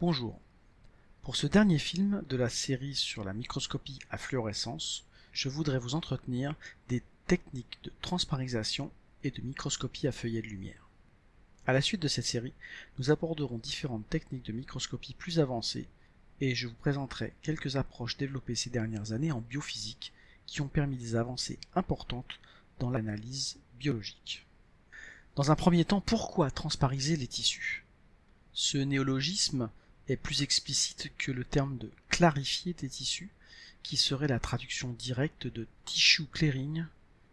Bonjour. Pour ce dernier film de la série sur la microscopie à fluorescence, je voudrais vous entretenir des techniques de transparisation et de microscopie à feuillet de lumière. À la suite de cette série, nous aborderons différentes techniques de microscopie plus avancées et je vous présenterai quelques approches développées ces dernières années en biophysique qui ont permis des avancées importantes dans l'analyse biologique. Dans un premier temps, pourquoi transpariser les tissus? Ce néologisme est plus explicite que le terme de clarifier des tissus, qui serait la traduction directe de tissue clearing,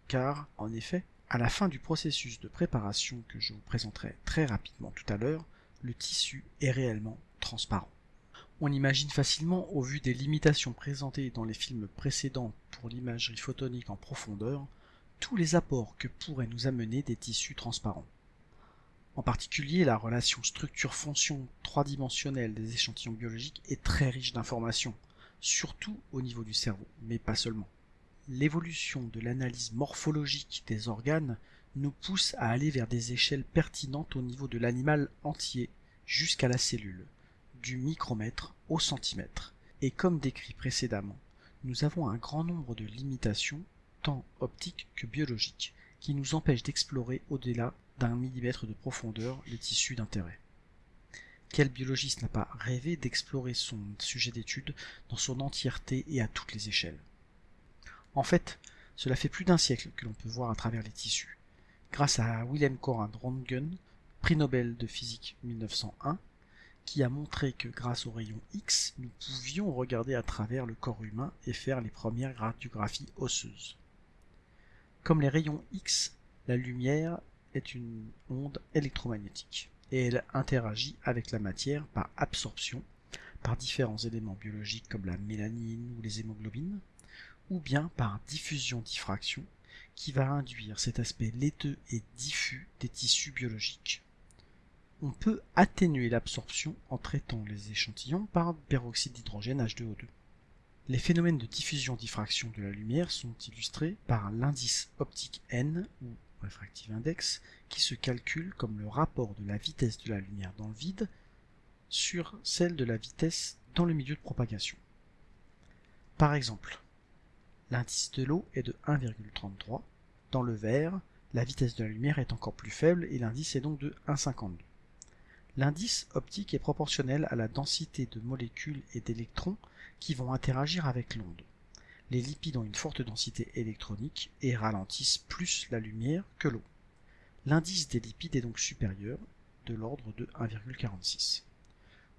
car, en effet, à la fin du processus de préparation que je vous présenterai très rapidement tout à l'heure, le tissu est réellement transparent. On imagine facilement, au vu des limitations présentées dans les films précédents pour l'imagerie photonique en profondeur, tous les apports que pourraient nous amener des tissus transparents. En particulier, la relation structure-fonction trois-dimensionnelle des échantillons biologiques est très riche d'informations, surtout au niveau du cerveau, mais pas seulement. L'évolution de l'analyse morphologique des organes nous pousse à aller vers des échelles pertinentes au niveau de l'animal entier jusqu'à la cellule, du micromètre au centimètre. Et comme décrit précédemment, nous avons un grand nombre de limitations, tant optiques que biologiques, qui nous empêchent d'explorer au-delà d'un millimètre de profondeur les tissus d'intérêt. Quel biologiste n'a pas rêvé d'explorer son sujet d'étude dans son entièreté et à toutes les échelles? En fait, cela fait plus d'un siècle que l'on peut voir à travers les tissus. Grâce à Wilhelm Conrad Röntgen, prix Nobel de physique 1901, qui a montré que grâce aux rayons X, nous pouvions regarder à travers le corps humain et faire les premières radiographies osseuses. Comme les rayons X, la lumière est une onde électromagnétique et elle interagit avec la matière par absorption par différents éléments biologiques comme la mélanine ou les hémoglobines, ou bien par diffusion-diffraction qui va induire cet aspect laiteux et diffus des tissus biologiques. On peut atténuer l'absorption en traitant les échantillons par peroxyde d'hydrogène H2O2. Les phénomènes de diffusion-diffraction de la lumière sont illustrés par l'indice optique N ou refractive index, qui se calcule comme le rapport de la vitesse de la lumière dans le vide sur celle de la vitesse dans le milieu de propagation. Par exemple, l'indice de l'eau est de 1,33. Dans le verre, la vitesse de la lumière est encore plus faible et l'indice est donc de 1,52. L'indice optique est proportionnel à la densité de molécules et d'électrons qui vont interagir avec l'onde les lipides ont une forte densité électronique et ralentissent plus la lumière que l'eau. L'indice des lipides est donc supérieur, de l'ordre de 1,46.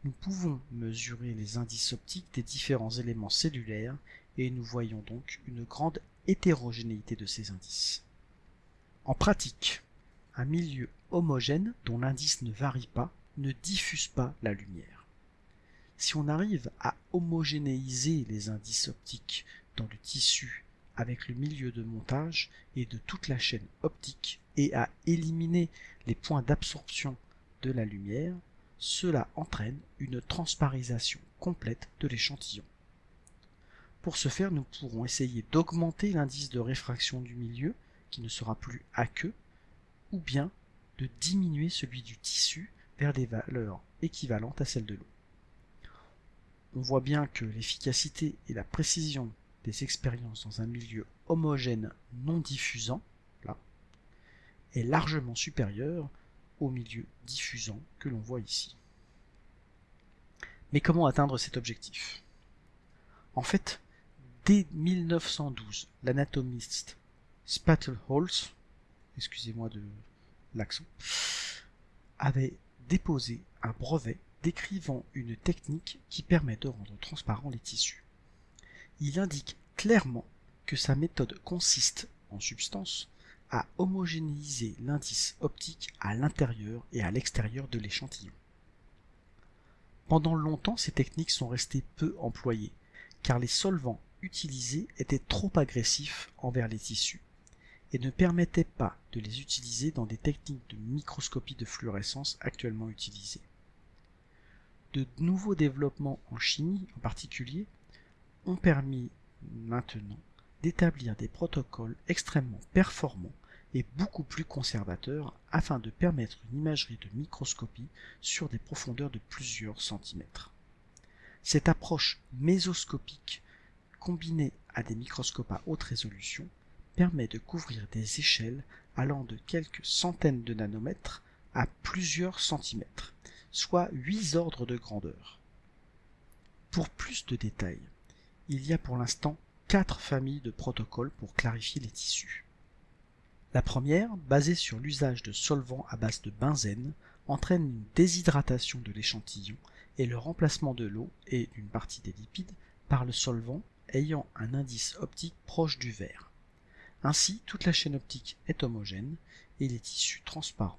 Nous pouvons mesurer les indices optiques des différents éléments cellulaires et nous voyons donc une grande hétérogénéité de ces indices. En pratique, un milieu homogène dont l'indice ne varie pas ne diffuse pas la lumière. Si on arrive à homogénéiser les indices optiques dans le tissu avec le milieu de montage et de toute la chaîne optique et à éliminer les points d'absorption de la lumière, cela entraîne une transparisation complète de l'échantillon. Pour ce faire, nous pourrons essayer d'augmenter l'indice de réfraction du milieu, qui ne sera plus aqueux, ou bien de diminuer celui du tissu vers des valeurs équivalentes à celles de l'eau. On voit bien que l'efficacité et la précision des expériences dans un milieu homogène non diffusant, là, est largement supérieur au milieu diffusant que l'on voit ici. Mais comment atteindre cet objectif? En fait, dès 1912, l'anatomiste Spattelholz, excusez-moi de l'accent, avait déposé un brevet décrivant une technique qui permet de rendre transparents les tissus il indique clairement que sa méthode consiste, en substance, à homogénéiser l'indice optique à l'intérieur et à l'extérieur de l'échantillon. Pendant longtemps, ces techniques sont restées peu employées, car les solvants utilisés étaient trop agressifs envers les tissus et ne permettaient pas de les utiliser dans des techniques de microscopie de fluorescence actuellement utilisées. De nouveaux développements en chimie en particulier ont permis maintenant d'établir des protocoles extrêmement performants est beaucoup plus conservateur afin de permettre une imagerie de microscopie sur des profondeurs de plusieurs centimètres. Cette approche mésoscopique combinée à des microscopes à haute résolution permet de couvrir des échelles allant de quelques centaines de nanomètres à plusieurs centimètres, soit 8 ordres de grandeur. Pour plus de détails, il y a pour l'instant quatre familles de protocoles pour clarifier les tissus. La première, basée sur l'usage de solvants à base de benzène, entraîne une déshydratation de l'échantillon et le remplacement de l'eau et d'une partie des lipides par le solvant ayant un indice optique proche du vert. Ainsi, toute la chaîne optique est homogène et les tissus transparents.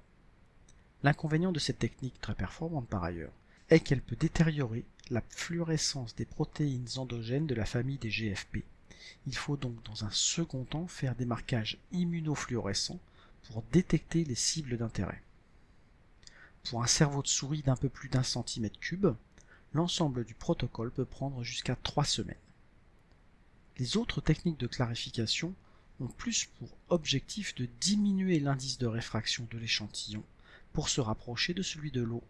L'inconvénient de cette technique très performante par ailleurs est qu'elle peut détériorer la fluorescence des protéines endogènes de la famille des GFP. Il faut donc dans un second temps faire des marquages immunofluorescents pour détecter les cibles d'intérêt. Pour un cerveau de souris d'un peu plus d'un centimètre cube, l'ensemble du protocole peut prendre jusqu'à trois semaines. Les autres techniques de clarification ont plus pour objectif de diminuer l'indice de réfraction de l'échantillon pour se rapprocher de celui de l'eau,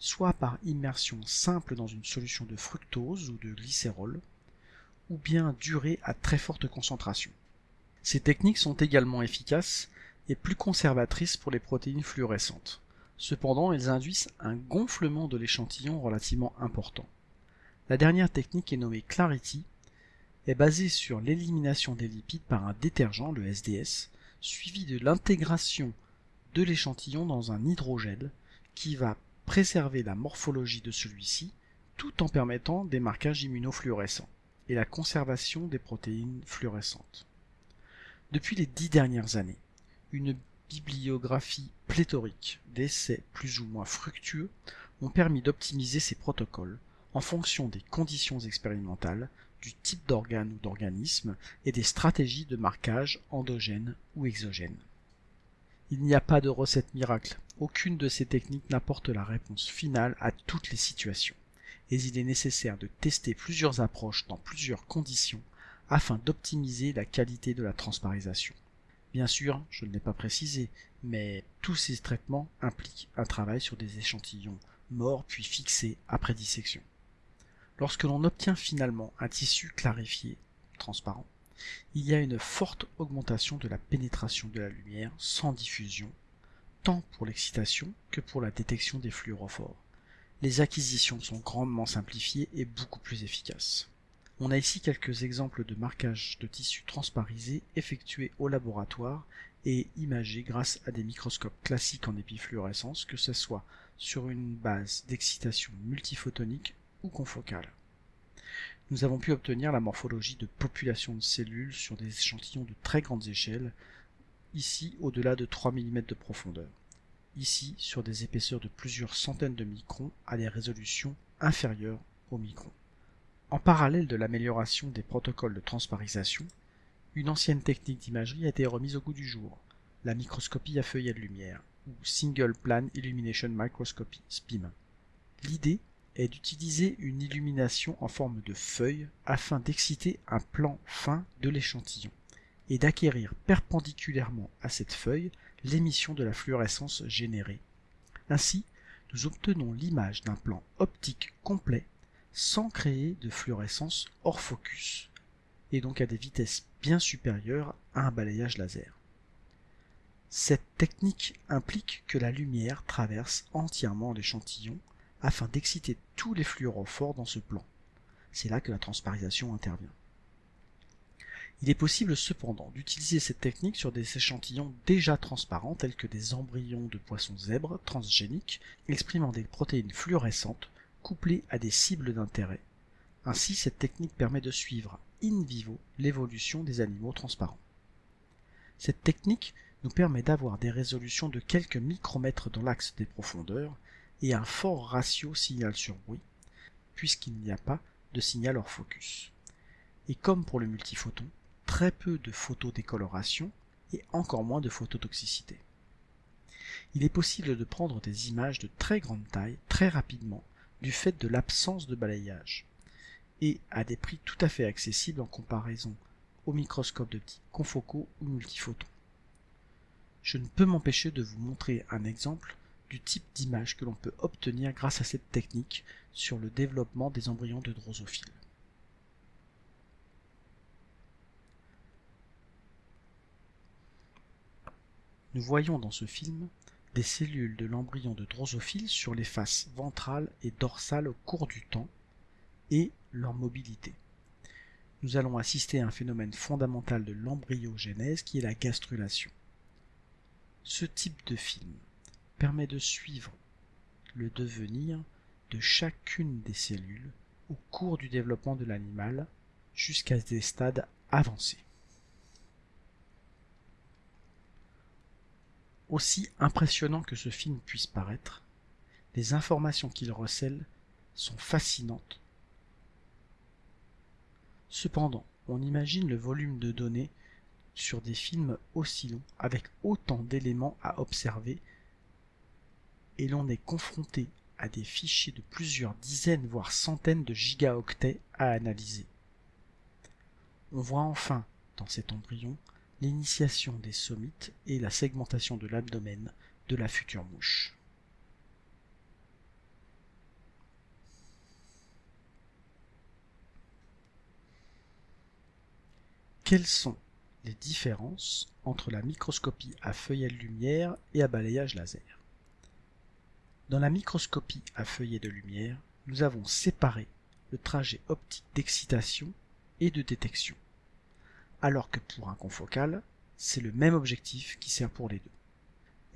soit par immersion simple dans une solution de fructose ou de glycérol, ou bien durée à très forte concentration. Ces techniques sont également efficaces et plus conservatrices pour les protéines fluorescentes. Cependant, elles induisent un gonflement de l'échantillon relativement important. La dernière technique est nommée Clarity, est basée sur l'élimination des lipides par un détergent, le SDS, suivi de l'intégration de l'échantillon dans un hydrogel qui va préserver la morphologie de celui-ci tout en permettant des marquages immunofluorescents et la conservation des protéines fluorescentes. Depuis les dix dernières années, une bibliographie pléthorique d'essais plus ou moins fructueux ont permis d'optimiser ces protocoles en fonction des conditions expérimentales, du type d'organe ou d'organisme et des stratégies de marquage endogènes ou exogènes. Il n'y a pas de recette miracle, aucune de ces techniques n'apporte la réponse finale à toutes les situations, et il est nécessaire de tester plusieurs approches dans plusieurs conditions afin d'optimiser la qualité de la transparisation. Bien sûr, je ne l'ai pas précisé, mais tous ces traitements impliquent un travail sur des échantillons morts puis fixés après dissection. Lorsque l'on obtient finalement un tissu clarifié, transparent, il y a une forte augmentation de la pénétration de la lumière sans diffusion, tant pour l'excitation que pour la détection des fluorophores. Les acquisitions sont grandement simplifiées et beaucoup plus efficaces. On a ici quelques exemples de marquage de tissus transparisés effectués au laboratoire et imagés grâce à des microscopes classiques en épifluorescence, que ce soit sur une base d'excitation multiphotonique ou confocale. Nous avons pu obtenir la morphologie de populations de cellules sur des échantillons de très grandes échelles, ici au-delà de 3 mm de profondeur, ici sur des épaisseurs de plusieurs centaines de microns à des résolutions inférieures au micron. En parallèle de l'amélioration des protocoles de transparisation, une ancienne technique d'imagerie a été remise au goût du jour, la microscopie à feuillet de lumière, ou Single Plan Illumination Microscopy, SPIM. L'idée est d'utiliser une illumination en forme de feuille afin d'exciter un plan fin de l'échantillon et d'acquérir perpendiculairement à cette feuille l'émission de la fluorescence générée. Ainsi, nous obtenons l'image d'un plan optique complet sans créer de fluorescence hors focus, et donc à des vitesses bien supérieures à un balayage laser. Cette technique implique que la lumière traverse entièrement l'échantillon afin d'exciter tous les fluorophores dans ce plan. C'est là que la transparisation intervient. Il est possible cependant d'utiliser cette technique sur des échantillons déjà transparents tels que des embryons de poissons zèbres transgéniques exprimant des protéines fluorescentes couplées à des cibles d'intérêt. Ainsi, cette technique permet de suivre in vivo l'évolution des animaux transparents. Cette technique nous permet d'avoir des résolutions de quelques micromètres dans l'axe des profondeurs et un fort ratio signal sur bruit, puisqu'il n'y a pas de signal hors focus. Et comme pour le multiphoton, très peu de photodécoloration et encore moins de phototoxicité. Il est possible de prendre des images de très grande taille très rapidement du fait de l'absence de balayage, et à des prix tout à fait accessibles en comparaison au microscope de type confoco ou multiphoton. je ne peux m'empêcher de vous montrer un exemple du type d'image que l'on peut obtenir grâce à cette technique sur le développement des embryons de drosophiles. Nous voyons dans ce film des cellules de l'embryon de drosophile sur les faces ventrale et dorsale au cours du temps et leur mobilité. Nous allons assister à un phénomène fondamental de l'embryogénèse qui est la gastrulation. Ce type de film permet de suivre le devenir de chacune des cellules au cours du développement de l'animal jusqu'à des stades avancés. Aussi impressionnant que ce film puisse paraître, les informations qu'il recèle sont fascinantes. Cependant, on imagine le volume de données sur des films aussi longs, avec autant d'éléments à observer, et l'on est confronté à des fichiers de plusieurs dizaines voire centaines de gigaoctets à analyser. On voit enfin, dans cet embryon, l'initiation des somites et la segmentation de l'abdomen de la future mouche. Quelles sont les différences entre la microscopie à feuillet de lumière et à balayage laser? Dans la microscopie à feuillet de lumière, nous avons séparé le trajet optique d'excitation et de détection alors que pour un confocal, c'est le même objectif qui sert pour les deux.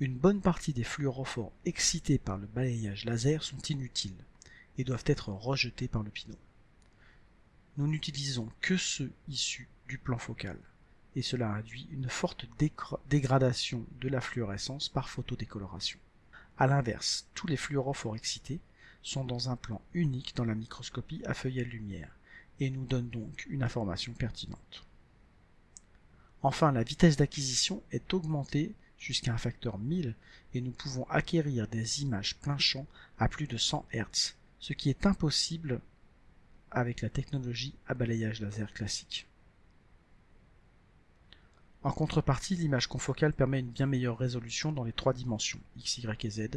Une bonne partie des fluorophores excités par le balayage laser sont inutiles et doivent être rejetés par le pinot. Nous n'utilisons que ceux issus du plan focal, et cela induit une forte dégradation de la fluorescence par photodécoloration. A l'inverse, tous les fluorophores excités sont dans un plan unique dans la microscopie à feuillet de lumière, et nous donnent donc une information pertinente. Enfin, la vitesse d'acquisition est augmentée jusqu'à un facteur 1000 et nous pouvons acquérir des images plein champ à plus de 100 Hz, ce qui est impossible avec la technologie à balayage laser classique. En contrepartie, l'image confocale permet une bien meilleure résolution dans les trois dimensions, x, y et z,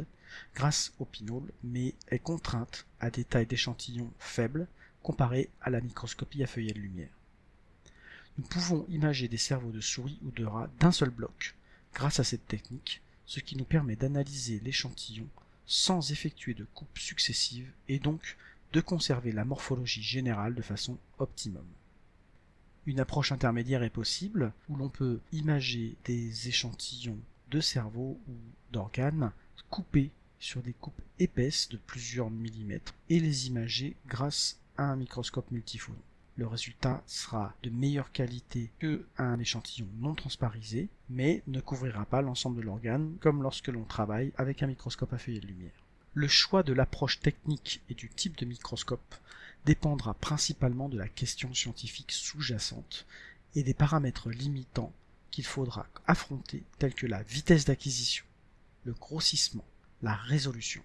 grâce au pinole, mais est contrainte à des tailles d'échantillons faibles comparées à la microscopie à feuillet de lumière. Nous pouvons imager des cerveaux de souris ou de rats d'un seul bloc grâce à cette technique, ce qui nous permet d'analyser l'échantillon sans effectuer de coupes successives et donc de conserver la morphologie générale de façon optimum. Une approche intermédiaire est possible où l'on peut imager des échantillons de cerveau ou d'organes coupés sur des coupes épaisses de plusieurs millimètres et les imager grâce à un microscope multifonds le résultat sera de meilleure qualité qu'un échantillon non transparisé, mais ne couvrira pas l'ensemble de l'organe comme lorsque l'on travaille avec un microscope à feuillet de lumière. Le choix de l'approche technique et du type de microscope dépendra principalement de la question scientifique sous-jacente et des paramètres limitants qu'il faudra affronter tels que la vitesse d'acquisition, le grossissement, la résolution.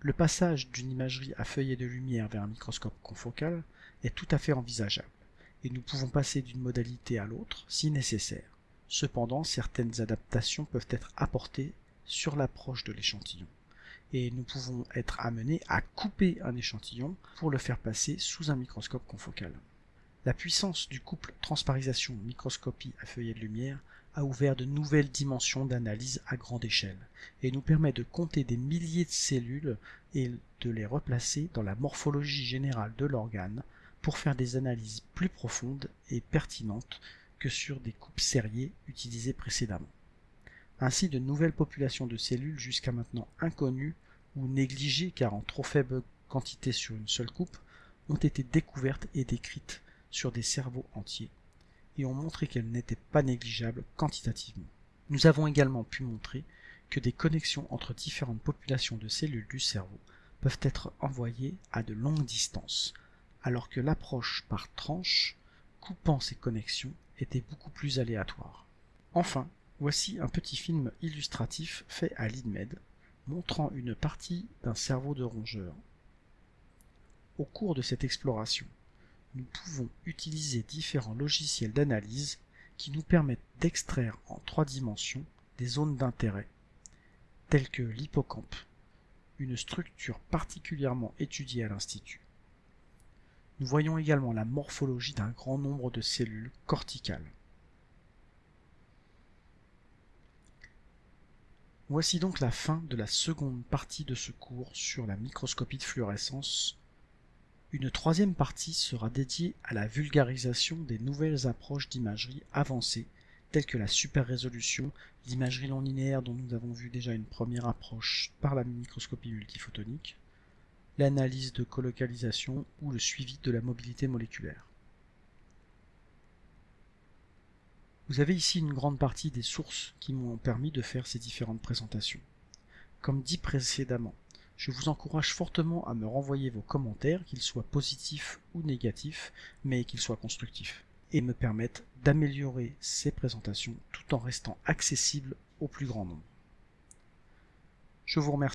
Le passage d'une imagerie à feuillet de lumière vers un microscope confocal est tout à fait envisageable, et nous pouvons passer d'une modalité à l'autre si nécessaire. Cependant, certaines adaptations peuvent être apportées sur l'approche de l'échantillon, et nous pouvons être amenés à couper un échantillon pour le faire passer sous un microscope confocal. La puissance du couple transparisation-microscopie à feuillet de lumière a ouvert de nouvelles dimensions d'analyse à grande échelle et nous permet de compter des milliers de cellules et de les replacer dans la morphologie générale de l'organe pour faire des analyses plus profondes et pertinentes que sur des coupes serrées utilisées précédemment. Ainsi, de nouvelles populations de cellules jusqu'à maintenant inconnues ou négligées car en trop faible quantité sur une seule coupe ont été découvertes et décrites sur des cerveaux entiers et ont montré qu'elles n'étaient pas négligeables quantitativement. Nous avons également pu montrer que des connexions entre différentes populations de cellules du cerveau peuvent être envoyées à de longues distances, alors que l'approche par tranche, coupant ces connexions, était beaucoup plus aléatoire. Enfin, voici un petit film illustratif fait à l'INMED, montrant une partie d'un cerveau de rongeur. Au cours de cette exploration, nous pouvons utiliser différents logiciels d'analyse qui nous permettent d'extraire en trois dimensions des zones d'intérêt, telles que l'hippocampe, une structure particulièrement étudiée à l'Institut. Nous voyons également la morphologie d'un grand nombre de cellules corticales. Voici donc la fin de la seconde partie de ce cours sur la microscopie de fluorescence. Une troisième partie sera dédiée à la vulgarisation des nouvelles approches d'imagerie avancée telles que la super résolution, l'imagerie non linéaire dont nous avons vu déjà une première approche par la microscopie multiphotonique, l'analyse de colocalisation ou le suivi de la mobilité moléculaire. Vous avez ici une grande partie des sources qui m'ont permis de faire ces différentes présentations. Comme dit précédemment, je vous encourage fortement à me renvoyer vos commentaires, qu'ils soient positifs ou négatifs, mais qu'ils soient constructifs, et me permettent d'améliorer ces présentations tout en restant accessibles au plus grand nombre. Je vous remercie.